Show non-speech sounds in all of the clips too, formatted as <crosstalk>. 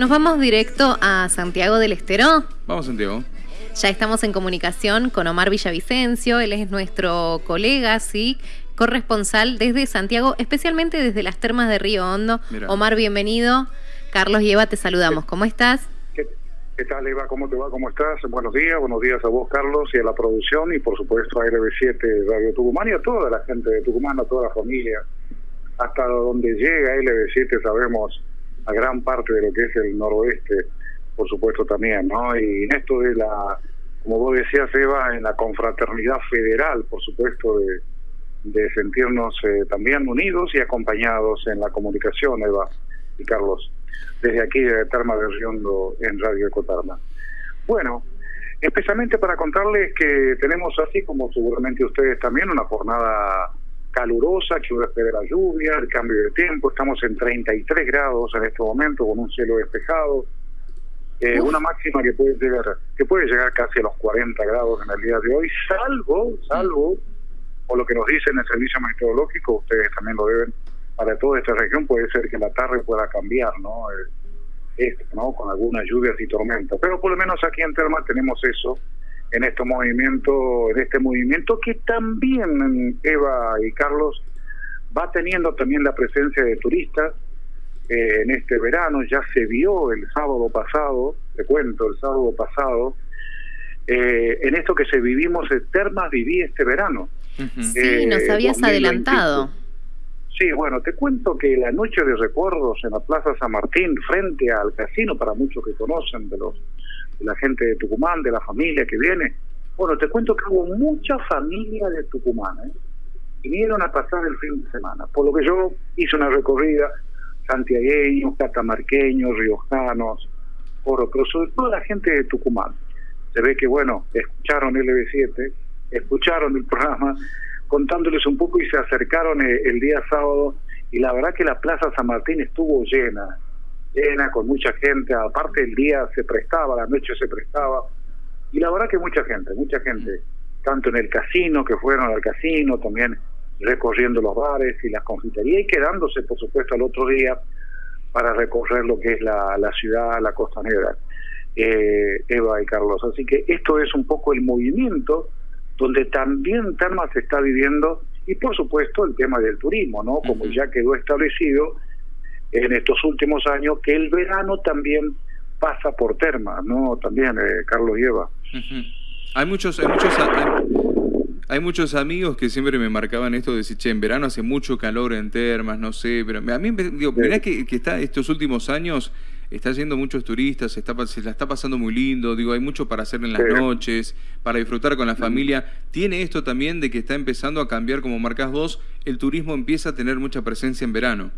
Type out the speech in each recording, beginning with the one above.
Nos vamos directo a Santiago del Estero. Vamos, Santiago. Ya estamos en comunicación con Omar Villavicencio, él es nuestro colega, sí, corresponsal desde Santiago, especialmente desde las termas de Río Hondo. Omar, bienvenido. Carlos y Eva, te saludamos. ¿Cómo estás? ¿Qué, tal, Eva? ¿Cómo te va? ¿Cómo estás? Buenos días, buenos días a vos, Carlos, y a la producción, y por supuesto a LB7 Radio Tucumán y a toda la gente de Tucumán, a toda la familia. Hasta donde llega LB7 sabemos a gran parte de lo que es el noroeste, por supuesto también, ¿no? Y en esto de la, como vos decías, Eva, en la confraternidad federal, por supuesto, de, sentirnos eh, también unidos y acompañados en la comunicación, Eva y Carlos, desde aquí de Terma de Riondo en Radio Ecotarma. Bueno, especialmente para contarles que tenemos así como seguramente ustedes también una jornada calurosa, que espera la lluvia, el cambio de tiempo, estamos en 33 grados en este momento con un cielo despejado, eh, una máxima que puede llegar que puede llegar casi a los 40 grados en el día de hoy, salvo, salvo, o lo que nos dicen el servicio meteorológico, ustedes también lo deben, para toda esta región puede ser que la tarde pueda cambiar, ¿no? Eh, ¿no? Con algunas lluvias y tormentas, pero por lo menos aquí en Terma tenemos eso, en este movimiento, en este movimiento que también Eva y Carlos va teniendo también la presencia de turistas eh, en este verano, ya se vio el sábado pasado, te cuento, el sábado pasado, eh, en esto que se vivimos en Termas viví este verano. Sí, eh, nos habías adelantado. Sí, bueno, te cuento que la noche de recuerdos en la Plaza San Martín, frente al casino, para muchos que conocen de los la gente de Tucumán, de la familia que viene. Bueno, te cuento que hubo mucha familia de Tucumán, ¿eh? vinieron a pasar el fin de semana, por lo que yo hice una recorrida, santiagueños, catamarqueños, riojanos, oro, pero sobre todo la gente de Tucumán. Se ve que, bueno, escucharon LB7, escucharon el programa, contándoles un poco y se acercaron el, el día sábado y la verdad que la Plaza San Martín estuvo llena, llena, con mucha gente, aparte el día se prestaba, la noche se prestaba, y la verdad que mucha gente, mucha gente, tanto en el casino, que fueron al casino, también recorriendo los bares y las confiterías, y quedándose, por supuesto, al otro día para recorrer lo que es la, la ciudad, la costanera, eh, Eva y Carlos. Así que esto es un poco el movimiento donde también Terma se está viviendo, y por supuesto el tema del turismo, ¿no? Como ya quedó establecido, en estos últimos años que el verano también pasa por Terma, ¿no? También, eh, Carlos lleva. Hay muchos, hay muchos, hay, muchos amigos que siempre me marcaban esto de decir, che, en verano hace mucho calor en Termas, no sé, pero a mí, digo, mirá que, que está estos últimos años está yendo muchos turistas, se, está, se la está pasando muy lindo, digo, hay mucho para hacer en las noches, para disfrutar con la familia. Tiene esto también de que está empezando a cambiar, como marcas vos, el turismo empieza a tener mucha presencia en verano.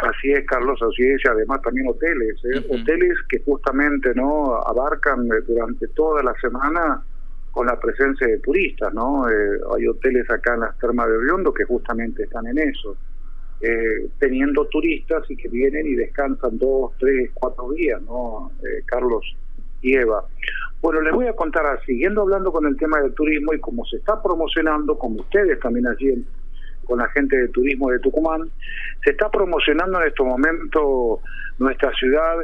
Así es, Carlos, así es, y además también hoteles, ¿eh? hoteles que justamente no abarcan eh, durante toda la semana con la presencia de turistas, ¿no? Eh, hay hoteles acá en las termas de Riondo que justamente están en eso, teniendo turistas y que vienen y descansan dos, tres, cuatro días, ¿no? Carlos y Eva. Bueno, les voy a contar, siguiendo hablando con el tema del turismo y como se está promocionando, como ustedes también allí con la gente de turismo de Tucumán. Se está promocionando en este momento nuestra ciudad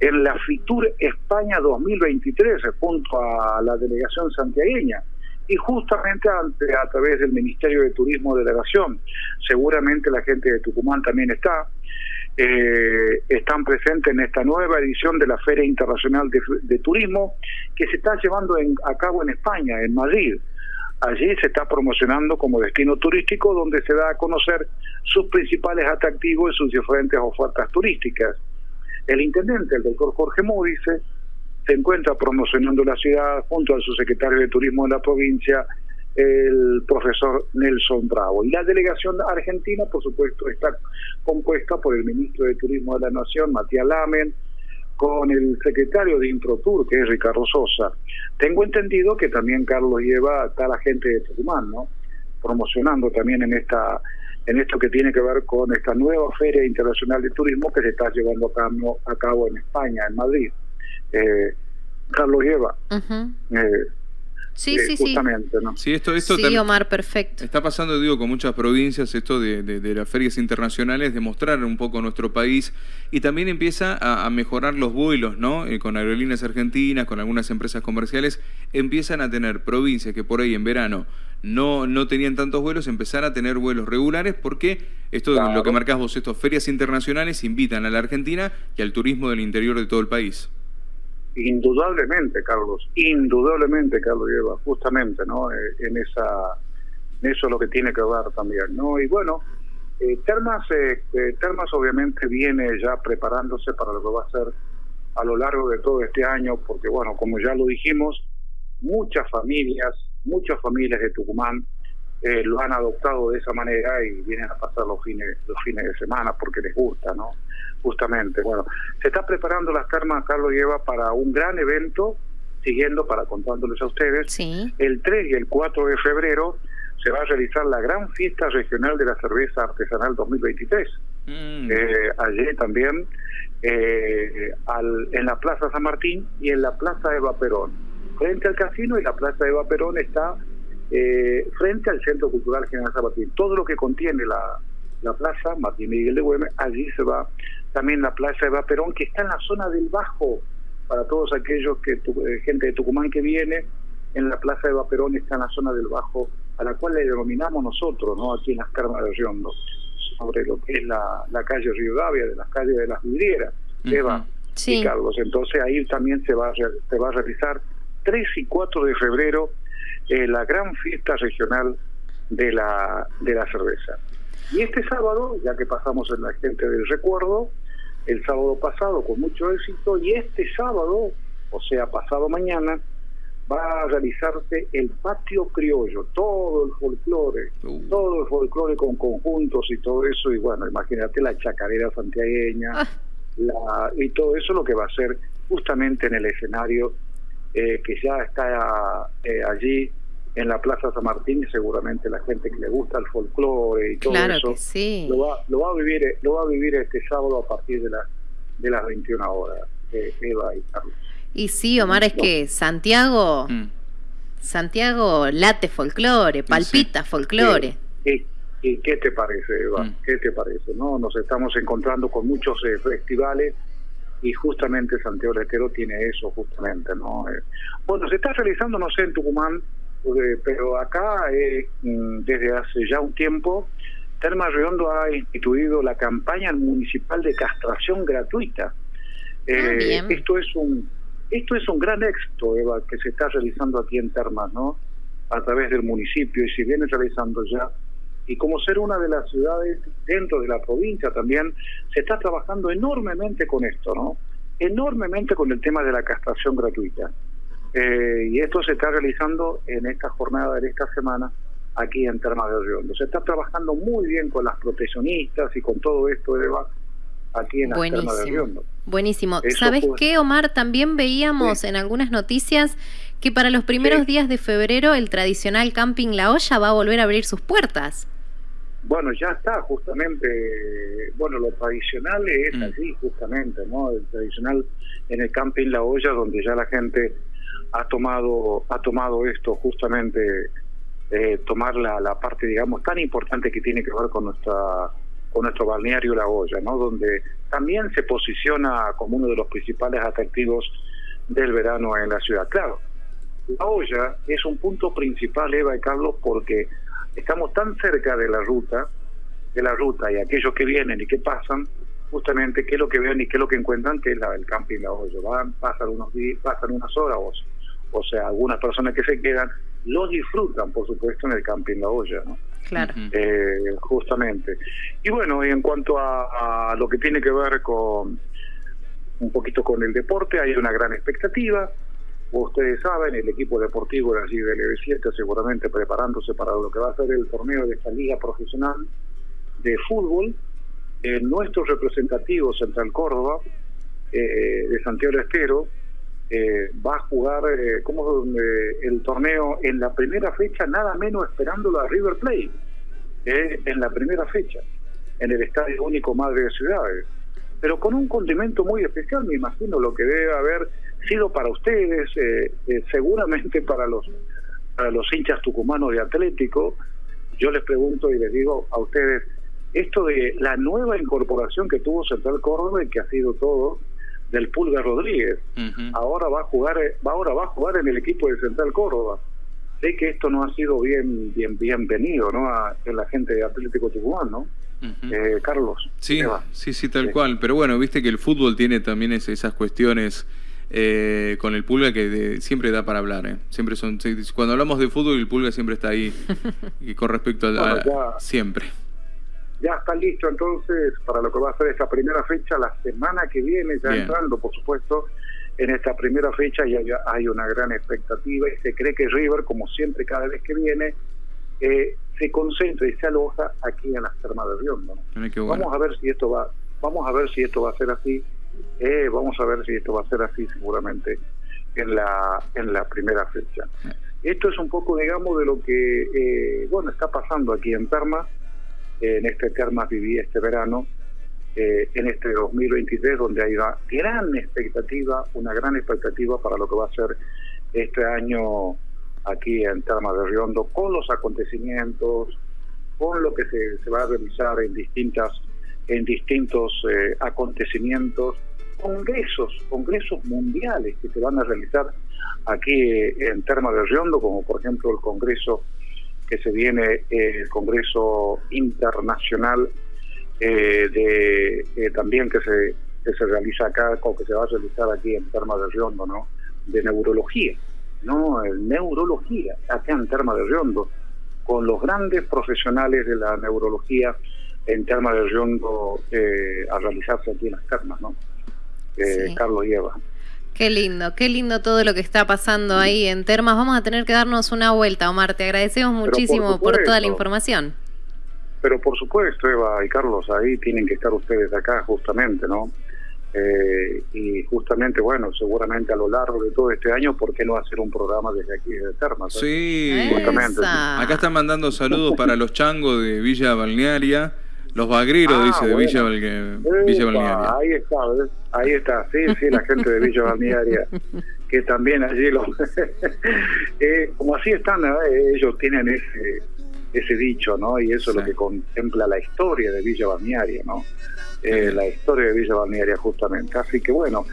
en la FITUR España 2023 junto a la delegación santiagueña y justamente a través del Ministerio de Turismo Delegación. Seguramente la gente de Tucumán también está. Eh, están presentes en esta nueva edición de la Feria Internacional de, Turismo que se está llevando a cabo en España, en Madrid. Allí se está promocionando como destino turístico donde se da a conocer sus principales atractivos y sus diferentes ofertas turísticas. El intendente, el doctor Jorge Módice, se encuentra promocionando la ciudad junto al subsecretario de Turismo de la provincia, el profesor Nelson Bravo. Y la delegación argentina, por supuesto, está compuesta por el ministro de Turismo de la Nación, Matías Lamen, con el secretario de Introtur, que es Ricardo Sosa. Tengo entendido que también Carlos lleva a la gente de Tucumán, ¿no? Promocionando también en esta en esto que tiene que ver con esta nueva Feria Internacional de Turismo que se está llevando a cabo, en España, en Madrid. Eh, Carlos lleva. Eh, Sí, sí, justamente, sí. ¿no? Sí, esto, esto sí, Omar, perfecto. Está pasando, digo, con muchas provincias esto de, de, las ferias internacionales, de mostrar un poco nuestro país y también empieza a, mejorar los vuelos, ¿no? Eh, con aerolíneas argentinas, con algunas empresas comerciales, empiezan a tener provincias que por ahí en verano no, no tenían tantos vuelos, empezar a tener vuelos regulares porque esto de lo que marcás vos, estas ferias internacionales invitan a la Argentina y al turismo del interior de todo el país. Indudablemente, Carlos, indudablemente, Carlos lleva justamente, ¿no? Eh, en esa, eso es lo que tiene que ver también, ¿no? Y bueno, eh, Termas, eh, Termas obviamente viene ya preparándose para lo que va a ser a lo largo de todo este año, porque bueno, como ya lo dijimos, muchas familias, muchas familias de Tucumán eh, lo han adoptado de esa manera y vienen a pasar los fines, los fines de semana porque les gusta, ¿no? Justamente, bueno, se está preparando las termas Carlos Lleva para un gran evento, siguiendo para contándoles a ustedes, el 3 y el 4 de febrero se va a realizar la gran fiesta regional de la cerveza artesanal 2023. Mm. Eh, allí también, eh, al, en la Plaza San Martín y en la Plaza Eva Perón. Frente al casino y la Plaza Eva Perón está eh, frente al Centro Cultural General Sabatín. Todo lo que contiene la, la plaza Martín Miguel de Güemes, allí se va también la plaza Eva Perón, que está en la zona del Bajo, para todos aquellos que eh, gente de Tucumán que viene, en la plaza Eva Perón está en la zona del Bajo, a la cual le denominamos nosotros, no aquí en las Carmas de Riondo, sobre lo que es la, la calle Río Gavia, de las calles de las vidrieras, Eva y Carlos. Entonces ahí también se va, a, se va a realizar 3 y 4 de febrero eh, la gran fiesta regional de la, de la cerveza. Y este sábado, ya que pasamos en la gente del recuerdo, el sábado pasado con mucho éxito, y este sábado, o sea, pasado mañana, va a realizarse el patio criollo, todo el folclore, uh. todo el folclore con conjuntos y todo eso, y bueno, imagínate la chacarera santiagueña, ah. la, y todo eso lo que va a ser justamente en el escenario eh, que ya está eh, allí en la Plaza San Martín seguramente la gente que le gusta el folclore y todo eso lo, va, lo va a vivir lo va a vivir este sábado a partir de, la, de las 21 horas eh, Eva y Carlos y sí Omar es que Santiago mm. Santiago late folclore palpita folclore ¿Y, qué te parece Eva? Mm. ¿qué te parece? no Nos estamos encontrando con muchos eh, festivales y justamente Santiago del tiene eso justamente no eh, bueno se está realizando no sé en Tucumán pero acá, eh, mm, desde hace ya un tiempo, Termas Redondo ha instituido la campaña municipal de castración gratuita. Ah, eh, esto es un esto es un gran éxito, Eva, que se está realizando aquí en Termas, ¿no? A través del municipio y se viene realizando ya. Y como ser una de las ciudades dentro de la provincia también, se está trabajando enormemente con esto, ¿no? Enormemente con el tema de la castración gratuita. Eh, y esto se está realizando en esta jornada de esta semana aquí en Termas de Riondo. Se está trabajando muy bien con las proteccionistas y con todo esto, Eva, aquí en las Termas de Riondo. Buenísimo. ¿Sabes qué, Omar? También veíamos en algunas noticias que para los primeros días de febrero el tradicional camping La Olla va a volver a abrir sus puertas. Bueno, ya está, justamente, bueno, lo tradicional es mm. así, justamente, ¿no? El tradicional en el camping La Olla, donde ya la gente ha tomado, ha tomado esto justamente, eh, tomar la, la, parte, digamos, tan importante que tiene que ver con nuestra con nuestro balneario La Olla, ¿no? Donde también se posiciona como uno de los principales atractivos del verano en la ciudad. Claro, La Olla es un punto principal, Eva y Carlos, porque estamos tan cerca de la ruta, de la ruta y aquellos que vienen y que pasan, justamente qué es lo que ven y qué es lo que encuentran, que es la, el camping La Olla. Van, pasan unos días, pasan unas horas o o sea, algunas personas que se quedan, lo disfrutan, por supuesto, en el camping La Olla, ¿no? Claro. Eh, justamente. Y bueno, y en cuanto a, lo que tiene que ver con un poquito con el deporte, hay una gran expectativa. Ustedes saben, el equipo deportivo de allí del EB7 seguramente preparándose para lo que va a ser el torneo de esta liga profesional de fútbol. Eh, nuestro representativo Central Córdoba, eh, de Santiago Estero, eh, va a jugar eh, como eh, el torneo en la primera fecha, nada menos esperándolo a River Plate, en la primera fecha, en el Estadio Único Madre de Ciudades. pero con un condimento muy especial, me imagino lo que debe haber sido para ustedes, eh, eh, seguramente para los, para los hinchas tucumanos de Atlético. Yo les pregunto y les digo a ustedes, esto de la nueva incorporación que tuvo Central Córdoba y que ha sido todo del Pulga Rodríguez, ahora va a jugar, ahora va a jugar en el equipo de Central Córdoba sé que esto no ha sido bien bien bienvenido ¿no? a, la gente de Atlético Tucumán, ¿no? eh, Carlos. Sí, sí, sí, tal cual. Pero bueno, viste que el fútbol tiene también esas cuestiones eh, con el Pulga que siempre da para hablar. ¿eh? Siempre son, cuando hablamos de fútbol, el Pulga siempre está ahí <laughs> y con respecto a, siempre. Ya está listo entonces para lo que va a ser esta primera fecha, la semana que viene, ya entrando, por supuesto, en esta primera fecha ya hay una gran expectativa y se cree que River, como siempre cada vez que viene, eh, se concentra y se aloja aquí en las termas de Riondo. Vamos a ver si esto va, vamos a ver si esto va a ser así, eh, vamos a ver si esto va a ser así seguramente en la en la primera fecha. Esto es un poco, digamos, de lo que eh, bueno está pasando aquí en Termas. En este Termas viví este verano eh, en este 2023, donde hay una gran expectativa, una gran expectativa para lo que va a ser este año aquí en Termas de Riondo, con los acontecimientos, con lo que se, va a realizar en distintas en distintos eh, acontecimienos, congresos, congresos mundiales que se van a realizar aquí en Termas de Riondo, como por ejemplo el congreso que se viene, eh, el Congreso Internacional eh, de eh, también que se, que se realiza acá o que se va a realizar aquí en Terma de Riondo, ¿no? De neurología, ¿no? Neurología, acá en Terma de Riondo, con los grandes profesionales de la neurología en Terma de Riondo eh, a realizarse aquí en las termas, ¿no? Carlos y Eva. Qué lindo, qué lindo todo lo que está pasando ahí en Termas. Vamos a tener que darnos una vuelta, Omar. Te agradecemos muchísimo por toda la información. Pero por supuesto, Eva y Carlos, ahí tienen que estar ustedes acá justamente, ¿no? Eh, y justamente, bueno, seguramente a lo largo de todo este año, ¿por qué no hacer un programa desde aquí, desde Termas? Sí, justamente. Acá están mandando saludos para los changos de Villa Balnearia, los bagreros, ah, dice, de Villa, Balnearia. Ahí está, ahí está, sí, sí, la gente de Villa Balnearia, <laughs> que también allí, los, <laughs> eh, como así están, ¿eh? ellos tienen ese ese dicho, ¿no? Y eso es lo que contempla la historia de Villa Balnearia, ¿no? Eh, la historia de Villa Balnearia justamente. Así que bueno,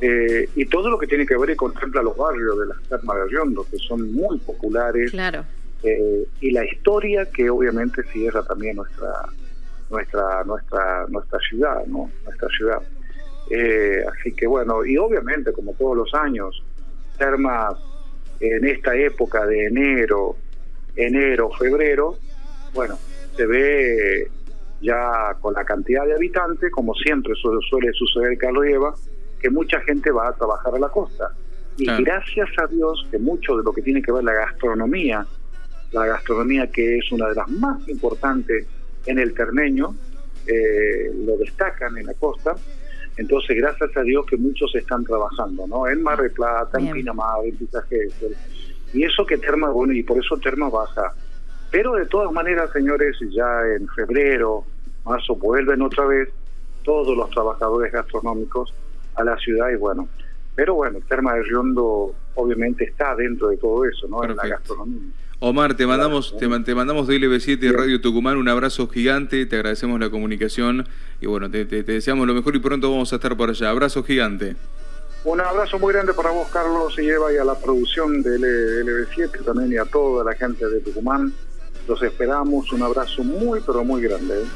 eh, y todo lo que tiene que ver y contempla los barrios de las termas de Riondo, que son muy populares. Claro. Eh, y la historia que obviamente cierra también nuestra nuestra nuestra nuestra ciudad, ¿no? Nuestra ciudad. así que bueno, y obviamente como todos los años, termas en esta época de enero, enero, febrero, bueno, se ve ya con la cantidad de habitantes, como siempre suele, suceder, Carlos Eva, que mucha gente va a trabajar a la costa. Y gracias a Dios que mucho de lo que tiene que ver la gastronomía, la gastronomía que es una de las más importantes en el termeño, eh, lo destacan en la costa. Entonces, gracias a Dios que muchos están trabajando, ¿no? En Mar de Plata, en Pinamar, en Pisaje, y eso que Terma, bueno, y por eso Terma baja. Pero de todas maneras, señores, ya en febrero, marzo, vuelven otra vez todos los trabajadores gastronómicos a la ciudad y bueno. Pero bueno, Terma de Riondo obviamente está dentro de todo eso, ¿no? En la gastronomía. Omar, te mandamos, te, mandamos de LB7 Radio Tucumán un abrazo gigante, te agradecemos la comunicación y bueno, te, te deseamos lo mejor y pronto vamos a estar por allá. Abrazo gigante. Un abrazo muy grande para vos, Carlos, y Eva, y a la producción de LB7 también y a toda la gente de Tucumán. Los esperamos. Un abrazo muy, pero muy grande. ¿eh?